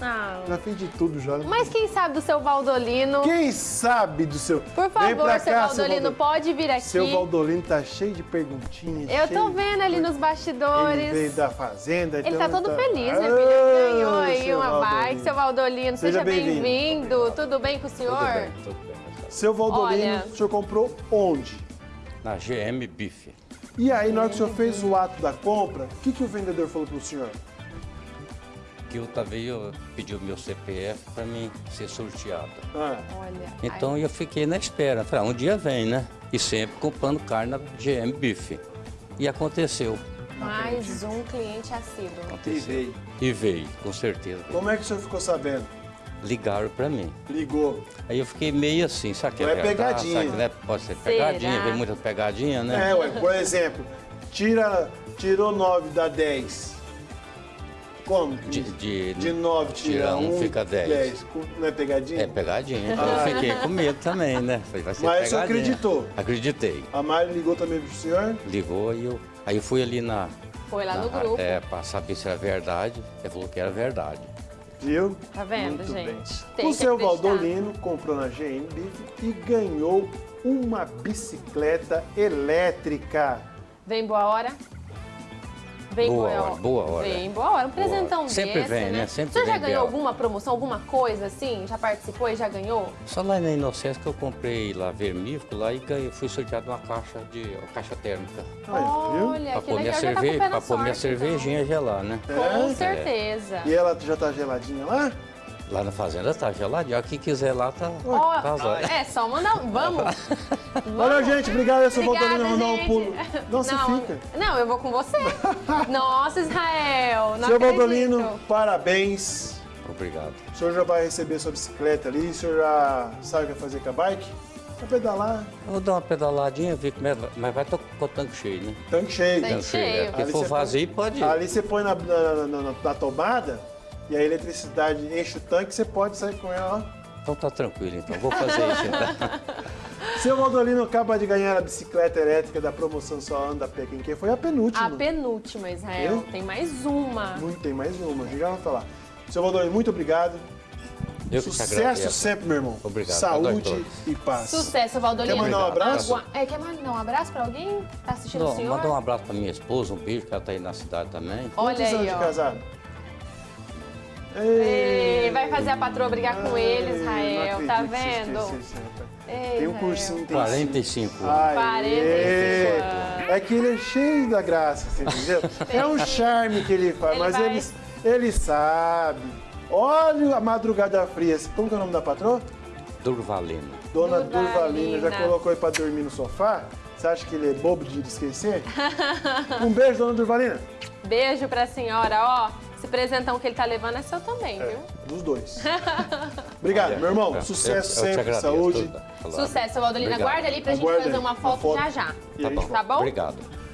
Ah. Já fiz de tudo já. Mas quem sabe do seu Valdolino? Quem sabe do seu... Por Vem favor, pra seu cá, Valdolino, pode vir aqui. Seu Valdolino tá cheio de perguntinhas. Eu tô vendo ali nos Ele bastidores. veio da fazenda. Ele então tá todo feliz, Ah, meu filho. Ele ganhou aí seu uma Valdolino. bike. Seu Valdolino, seja, Seja bem-vindo. bem-vindo. Tudo bem com o senhor? Tudo bem, tudo bem. Seu Valdolino, Olha. o senhor comprou onde? Na GM Bife. E aí, na hora que o senhor fez o ato da compra, o que, que o vendedor falou pro senhor? Que o Taveio pediu meu CPF para mim ser sorteado. Ah, Olha. Então eu fiquei na espera. Falei, ah, um dia vem, né? E sempre comprando carne na GM Bife. E aconteceu. mais um cliente assíduo. e Aconteceu. veio. E veio, com certeza. Como é que o senhor ficou sabendo? Ligaram para mim. Ligou. Aí eu fiquei meio assim, sabe que é Não é pegadinha. Sabe que não é- pode ser Será? pegadinha, vem muita pegadinha, né? É, ué, por exemplo, tira, tirou 9 dá 10. Como? De, de, De 9 tira tira um, 1, fica 10. Não é pegadinha? É pegadinha, então Ah. eu fiquei com medo também, né? Falei, vai ser Mas pegadinha. acreditou? Acreditei. A Mari ligou também pro senhor? Ligou e eu. Aí eu fui ali na. Foi lá no na- grupo. É, pra saber se era verdade. Ele falou que era verdade. Viu? Tá vendo, Muito gente? bem. Tem o seu. Valdolino comprou na GM Bife e ganhou uma bicicleta elétrica. Vem boa hora? Vem Boa hora, boa hora. Vem boa hora. Um presentão Sempre desse, vem, né? né? Sempre o senhor já vem ganhou alguma promoção, alguma coisa assim? Já participou e já ganhou? Só lá na Inocência que eu comprei lá vermífugo lá e ganhei, fui sorteado uma caixa de uma caixa térmica. Olha, Pra que pôr minha, legal. já tá cerveja, na pra pôr minha então. cervejinha gelar, né? Com É? certeza. E ela já tá geladinha lá? Lá na fazenda tá geladinho. Quem quiser lá tá. Tá zóio. é, só mandar. Vamos! Olha, gente, obrigado. Seu Obrigada, Valdolino mandar um gente. pulo. Não, você fica. Não, eu vou com você. Nossa, Israel, não Seu acredito. Valdolino, parabéns. Obrigado. O senhor já vai receber sua bicicleta ali. O senhor já sabe o que vai fazer com a bike? Vai pedalar. Eu vou dar uma pedaladinha, ver como é. Mas vai com o tanque cheio, né? Tanque cheio. Tanque cheio. é. Porque Ali for você põe- vazio, pode ir. Ali você põe na, na- na- na- na tomada e a eletricidade enche o tanque, você pode sair com ela. ó. Então tá tranquilo, então. Vou fazer isso, então. Seu Valdolino acaba de ganhar a bicicleta elétrica da promoção Só Anda a Pé Quem Quer. Foi a penúltima. A penúltima, Israel. Tem mais uma. Muito, tem mais uma, a gente já vai falar. Seu Valdolino, muito obrigado. Eu que te Sucesso sempre, meu irmão. Obrigado. Saúde A nós e paz. Sucesso, Valdolino. Quer mandar um abraço? É, quer mandar um abraço pra alguém? Tá assistindo Não, o senhor? manda um abraço pra minha esposa, um beijo, que ela tá aí na cidade também. Olha Quantos anos aí, de ó. casado? Ei, vai fazer a patroa brigar com ele, Ai, Israel. Tá vendo? Ei, Tem um cursinho, tem 45 anos. Aê! 45 anos. É que ele é cheio da graça, você entendeu? É um charme que ele faz, Ele mas vai- ele, ele sabe. Olha a madrugada fria. Como que é o nome da patroa? Durvalina. Dona Durvalina. Durvalina. Já colocou ele pra dormir no sofá? Você acha que ele é bobo de esquecer? Um beijo, dona Durvalina. Beijo pra senhora, ó. Esse presentão que ele tá levando é seu também, viu? Dos dois. Obrigado, meu irmão. Eu- Sucesso eu te sempre, agradeço, saúde. tudo. Sucesso, Valdolina. Aguarda ali pra gente Aguarda fazer aí, uma uma foto, foto. já já. Tá bom. Tá bom? Obrigado.